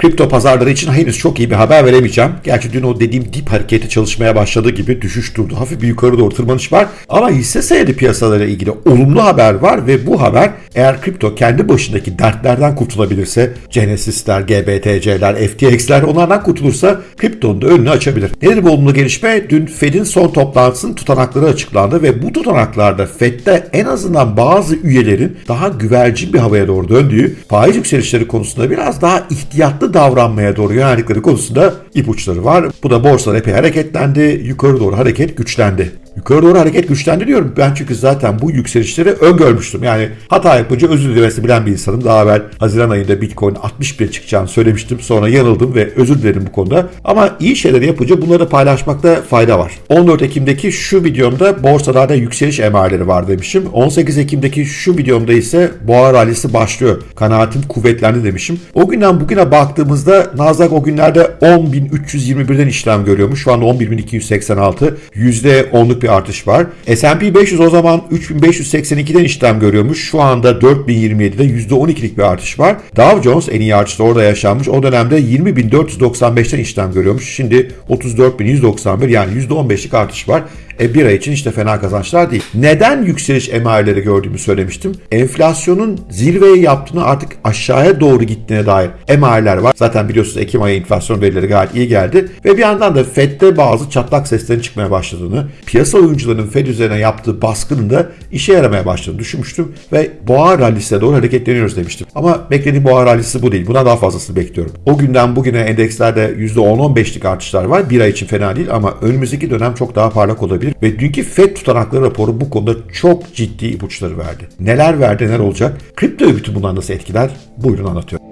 kripto pazarları için henüz çok iyi bir haber veremeyeceğim. Gerçi dün o dediğim dip hareketi çalışmaya başladığı gibi düşüş durdu. Hafif bir yukarı doğru tırmanış var. Ama hisse senedi piyasalarıyla ilgili olumlu haber var ve bu haber eğer kripto kendi başındaki dertlerden kurtulabilirse Genesis'ler, GBTC'ler, FTX'ler onlardan kurtulursa kriptonun da önünü açabilir. Nedir bu olumlu gelişme? Dün Fed'in son toplantısının tutanakları açıklandı ve bu tutanaklarda Fed'de en azından bazı üyelerin daha güvercin bir havaya doğru döndüğü, faiz yükselişleri konusunda biraz daha ihtiyatlı davranmaya doğru yöneldikleri konusunda ipuçları var. Bu da borsalar epey hareketlendi, yukarı doğru hareket güçlendi. Yukarı doğru hareket güçlendi diyorum. Ben çünkü zaten bu yükselişleri öngörmüştüm. Yani hata yapınca özür dilemesi bilen bir insanım. Daha evvel Haziran ayında Bitcoin 61 çıkacağını söylemiştim. Sonra yanıldım ve özür dilerim bu konuda. Ama iyi şeyleri yapınca bunları paylaşmakta fayda var. 14 Ekim'deki şu videomda borsalarda yükseliş emareleri var demişim. 18 Ekim'deki şu videomda ise boğa rallisi başlıyor. Kanaatim kuvvetlendi demişim. O günden bugüne baktığımızda Nasdaq o günlerde 10.321'den işlem görüyormuş. Şu anda 11.286. %10'luk bir artış var. S&P 500 o zaman 3582'den işlem görüyormuş. Şu anda 4027'de %12'lik bir artış var. Dow Jones en iyi artışta orada yaşanmış. O dönemde 20.495'ten işlem görüyormuş. Şimdi 34.191 yani %15'lik artış var. E, bir ay için işte fena kazançlar değil. Neden yükseliş emareleri gördüğümü söylemiştim. Enflasyonun zirveye yaptığını artık aşağıya doğru gittiğine dair emareler var. Zaten biliyorsunuz Ekim ayı enflasyon verileri gayet iyi geldi. Ve bir yandan da FED'de bazı çatlak seslerin çıkmaya başladığını, piyasa oyuncularının FED üzerine yaptığı baskının da işe yaramaya başladığını düşünmüştüm. Ve boğa rallisine doğru hareketleniyoruz demiştim. Ama beklediğim boğa rallisi bu değil. Buna daha fazlasını bekliyorum. O günden bugüne endekslerde %10-15'lik artışlar var. Bir ay için fena değil ama önümüzdeki dönem çok daha parlak olabilir ve dünkü FED tutanakları raporu bu konuda çok ciddi ipuçları verdi. Neler verdi, neler olacak? Kripto bütün bunlar nasıl etkiler? Buyurun anlatıyorum.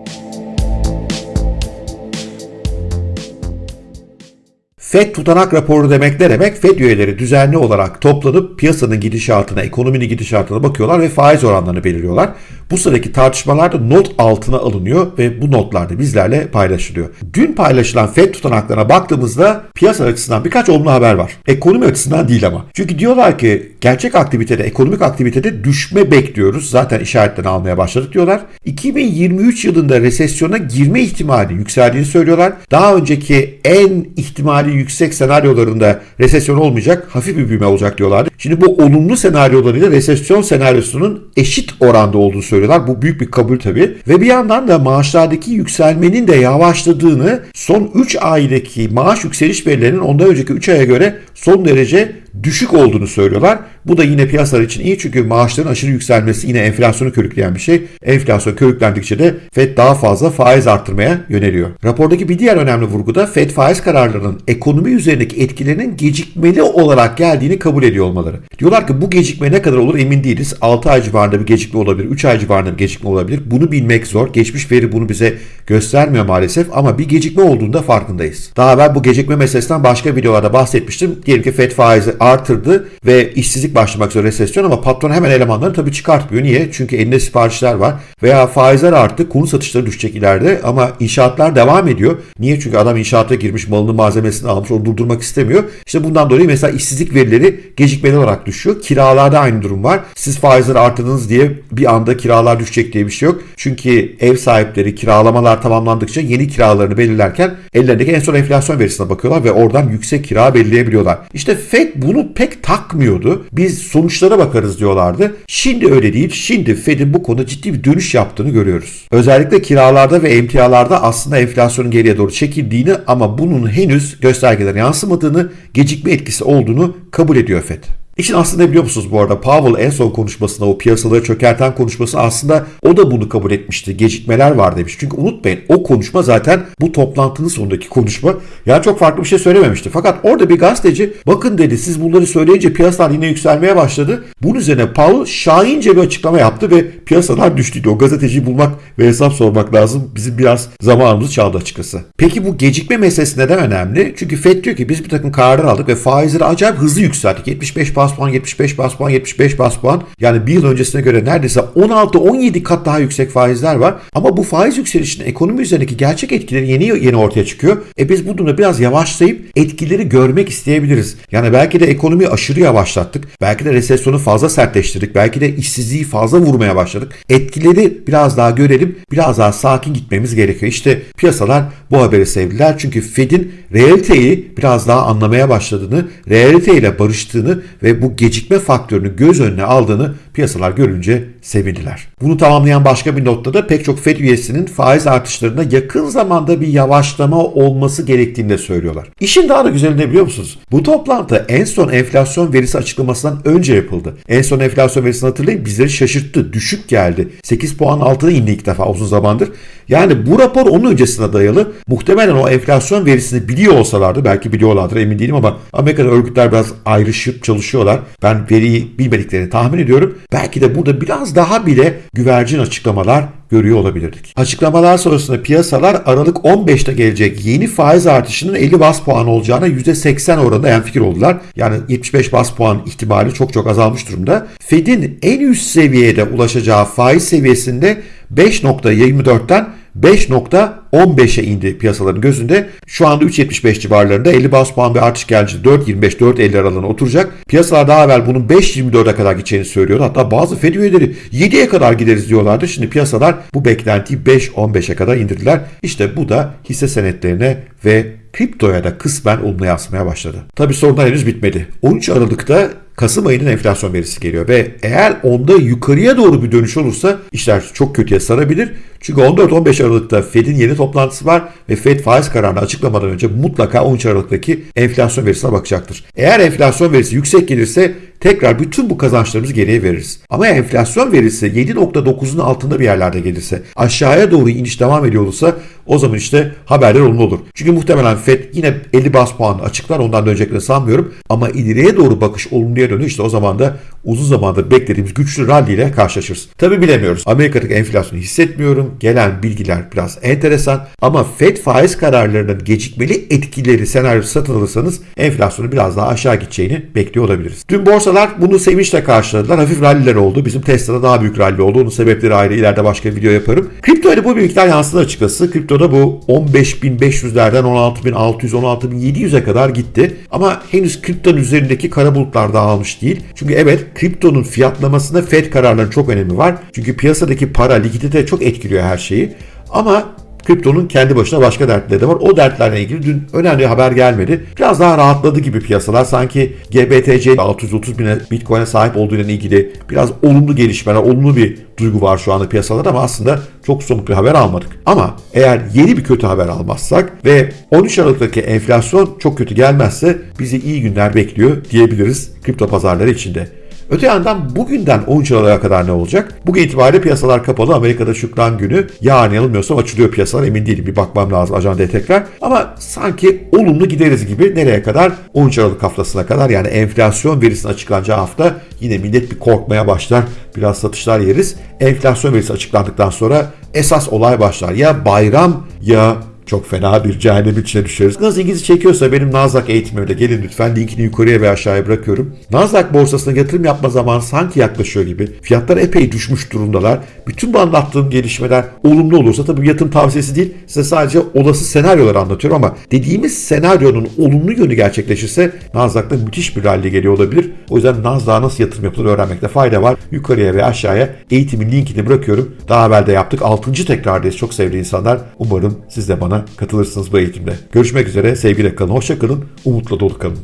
FED tutanak raporu demek ne demek? FED üyeleri düzenli olarak toplanıp piyasanın gidişatına, ekonominin gidişatına bakıyorlar ve faiz oranlarını belirliyorlar. Bu sıradaki tartışmalarda not altına alınıyor ve bu notlar da bizlerle paylaşılıyor. Dün paylaşılan FED tutanaklarına baktığımızda piyasa açısından birkaç olumlu haber var. Ekonomi açısından değil ama. Çünkü diyorlar ki gerçek aktivitede, ekonomik aktivitede düşme bekliyoruz. Zaten işaretlerini almaya başladık diyorlar. 2023 yılında resesyona girme ihtimali yükseldiğini söylüyorlar. Daha önceki en ihtimali yüksek senaryolarında resesyon olmayacak, hafif bir büyüme olacak diyorlardı. Şimdi bu olumlu senaryolarıyla resesyon senaryosunun eşit oranda olduğunu söylüyorlar. Bu büyük bir kabul tabii. Ve bir yandan da maaşlardaki yükselmenin de yavaşladığını, son 3 aydaki maaş yükseliş verilerinin ondan önceki 3 aya göre son derece düşük olduğunu söylüyorlar. Bu da yine piyasalar için iyi çünkü maaşların aşırı yükselmesi yine enflasyonu körükleyen bir şey. Enflasyon körüklendikçe de Fed daha fazla faiz arttırmaya yöneliyor. Rapordaki bir diğer önemli vurgu da Fed faiz kararlarının ekonomi üzerindeki etkilerinin gecikmeli olarak geldiğini kabul ediyor olmaları. Diyorlar ki bu gecikme ne kadar olur emin değiliz. 6 ay civarında bir gecikme olabilir, 3 ay civarında bir gecikme olabilir. Bunu bilmek zor. Geçmiş veri bunu bize göstermiyor maalesef ama bir gecikme olduğunda farkındayız. Daha evvel bu gecikme meselesinden başka videolarda bahsetmiştim. Diyelim ki Fed faizi artırdı ve işsizlik başlamak üzere resesyon ama patron hemen elemanlarını tabii çıkartmıyor. Niye? Çünkü elinde siparişler var veya faizler arttı, konu satışları düşecek ileride ama inşaatlar devam ediyor. Niye? Çünkü adam inşaata girmiş, malını malzemesini almış, onu durdurmak istemiyor. İşte bundan dolayı mesela işsizlik verileri gecikmeli olarak düşüyor. Kiralarda aynı durum var. Siz faizleri arttırdınız diye bir anda kiralar düşecek diye bir şey yok. Çünkü ev sahipleri kiralamalar tamamlandıkça yeni kiralarını belirlerken ellerindeki en son enflasyon verisine bakıyorlar ve oradan yüksek kira belirleyebiliyorlar. İşte Fed bunu pek takmıyordu. Biz sonuçlara bakarız diyorlardı. Şimdi öyle değil. Şimdi Fed'in bu konuda ciddi bir dönüş yaptığını görüyoruz. Özellikle kiralarda ve emtialarda aslında enflasyonun geriye doğru çekildiğini ama bunun henüz göstergelere yansımadığını, gecikme etkisi olduğunu kabul ediyor Fed. İşin aslında biliyor musunuz bu arada? Powell en son konuşmasında o piyasaları çökerten konuşması aslında o da bunu kabul etmişti. Gecikmeler var demiş. Çünkü unutmayın o konuşma zaten bu toplantının sonundaki konuşma. Yani çok farklı bir şey söylememişti. Fakat orada bir gazeteci bakın dedi siz bunları söyleyince piyasalar yine yükselmeye başladı. Bunun üzerine Powell şahince bir açıklama yaptı ve piyasalar düştü. O gazeteciyi bulmak ve hesap sormak lazım. Bizim biraz zamanımızı çaldı açıkçası. Peki bu gecikme meselesi neden önemli? Çünkü FED diyor ki biz bir takım kararlar aldık ve faizleri acayip hızlı yükselttik. 75 bas bas puan, 75 bas puan, 75 bas puan. Yani bir yıl öncesine göre neredeyse 16-17 kat daha yüksek faizler var. Ama bu faiz yükselişinin ekonomi üzerindeki gerçek etkileri yeni yeni ortaya çıkıyor. E biz bu durumda biraz yavaşlayıp etkileri görmek isteyebiliriz. Yani belki de ekonomiyi aşırı yavaşlattık. Belki de resesyonu fazla sertleştirdik. Belki de işsizliği fazla vurmaya başladık. Etkileri biraz daha görelim. Biraz daha sakin gitmemiz gerekiyor. İşte piyasalar bu haberi sevdiler. Çünkü Fed'in realiteyi biraz daha anlamaya başladığını, realiteyle barıştığını ve bu gecikme faktörünü göz önüne aldığını piyasalar görünce sevindiler. Bunu tamamlayan başka bir notta da pek çok Fed üyesinin faiz artışlarında yakın zamanda bir yavaşlama olması gerektiğini de söylüyorlar. İşin daha da güzeli ne biliyor musunuz? Bu toplantı en son enflasyon verisi açıklamasından önce yapıldı. En son enflasyon verisini hatırlayın bizleri şaşırttı. Düşük geldi. 8 puan altına indi ilk defa uzun zamandır. Yani bu rapor onun öncesine dayalı. Muhtemelen o enflasyon verisini biliyor olsalardı belki biliyorlardır emin değilim ama Amerika'da örgütler biraz ayrışıp çalışıyorlar. Ben veriyi bilmediklerini tahmin ediyorum. Belki de burada biraz daha bile güvercin açıklamalar görüyor olabilirdik. Açıklamalar sonrasında piyasalar Aralık 15'te gelecek yeni faiz artışının 50 bas puan olacağına %80 oranında en fikir oldular. Yani 75 bas puan ihtimali çok çok azalmış durumda. Fed'in en üst seviyede ulaşacağı faiz seviyesinde 5.24'ten 5.15'e indi piyasaların gözünde. Şu anda 3.75 civarlarında 50 bas puan bir artış gelince 4.25-4.50 aralığına oturacak. Piyasalar daha evvel bunun 5.24'e kadar gideceğini söylüyordu. Hatta bazı Fed üyeleri 7'ye kadar gideriz diyorlardı. Şimdi piyasalar bu beklentiyi 5.15'e kadar indirdiler. İşte bu da hisse senetlerine ve kriptoya da kısmen olumlu yansımaya başladı. Tabi sorunlar henüz bitmedi. 13 Aralık'ta Kasım ayının enflasyon verisi geliyor ve eğer onda yukarıya doğru bir dönüş olursa işler çok kötüye sarabilir. Çünkü 14-15 Aralık'ta Fed'in yeni toplantısı var ve Fed faiz kararını açıklamadan önce mutlaka 13 Aralık'taki enflasyon verisine bakacaktır. Eğer enflasyon verisi yüksek gelirse tekrar bütün bu kazançlarımızı geriye veririz. Ama enflasyon verisi 7.9'un altında bir yerlerde gelirse, aşağıya doğru iniş devam ediyor olursa o zaman işte haberler olumlu olur. Çünkü muhtemelen Fed yine 50 bas puan açıklar ondan döneceklerini sanmıyorum. Ama ileriye doğru bakış olumluya dönüyor. İşte o zaman da uzun zamandır beklediğimiz güçlü rally ile karşılaşırız. Tabi bilemiyoruz. Amerika'daki enflasyonu hissetmiyorum. Gelen bilgiler biraz enteresan. Ama Fed faiz kararlarının gecikmeli etkileri senaryosu satın alırsanız enflasyonu biraz daha aşağı gideceğini bekliyor olabiliriz. Dün borsalar bunu sevinçle karşıladılar. Hafif ralliler oldu. Bizim Tesla'da daha büyük rally oldu. Onun sebepleri ayrı. İleride başka bir video yaparım. Kripto ile bu bir miktar yansıdı açıkçası. Kriptoda bu 15.500'lerden 16.600, 16.700'e kadar gitti. Ama henüz kriptonun üzerindeki kara bulutlar dağılmış değil. Çünkü evet kriptonun fiyatlamasında Fed kararlarının çok önemi var. Çünkü piyasadaki para, likidite çok etkiliyor her şeyi. Ama kriptonun kendi başına başka dertleri de var. O dertlerle ilgili dün önemli haber gelmedi. Biraz daha rahatladı gibi piyasalar. Sanki GBTC 630 bine Bitcoin'e sahip olduğuyla ilgili biraz olumlu gelişmeler, olumlu bir duygu var şu anda piyasalarda ama aslında çok somut bir haber almadık. Ama eğer yeni bir kötü haber almazsak ve 13 Aralık'taki enflasyon çok kötü gelmezse bizi iyi günler bekliyor diyebiliriz kripto pazarları içinde. Öte yandan bugünden 13 Aralık'a kadar ne olacak? Bugün itibariyle piyasalar kapalı. Amerika'da Şükran günü. Yarın yanılmıyorsam açılıyor piyasalar. Emin değilim. Bir bakmam lazım ajandaya tekrar. Ama sanki olumlu gideriz gibi. Nereye kadar? 13 Aralık haftasına kadar. Yani enflasyon verisinin açıklanacağı hafta yine millet bir korkmaya başlar. Biraz satışlar yeriz. Enflasyon verisi açıklandıktan sonra esas olay başlar. Ya bayram ya çok fena bir cehennem içine düşeriz. Nasıl ilginizi çekiyorsa benim Nasdaq eğitimimde gelin lütfen linkini yukarıya ve aşağıya bırakıyorum. Nasdaq borsasına yatırım yapma zamanı sanki yaklaşıyor gibi. Fiyatlar epey düşmüş durumdalar. Bütün bu anlattığım gelişmeler olumlu olursa tabii yatırım tavsiyesi değil. Size sadece olası senaryoları anlatıyorum ama dediğimiz senaryonun olumlu yönü gerçekleşirse Nasdaq'ta müthiş bir rally geliyor olabilir. O yüzden Nasdaq'a nasıl yatırım yapılır öğrenmekte fayda var. Yukarıya ve aşağıya eğitimin linkini bırakıyorum. Daha evvel de yaptık. 6. tekrardayız. Çok sevgili insanlar. Umarım siz de bana katılırsınız bu eğitimde. Görüşmek üzere. Sevgiyle kalın. Hoşça kalın. Umutla dolu kalın.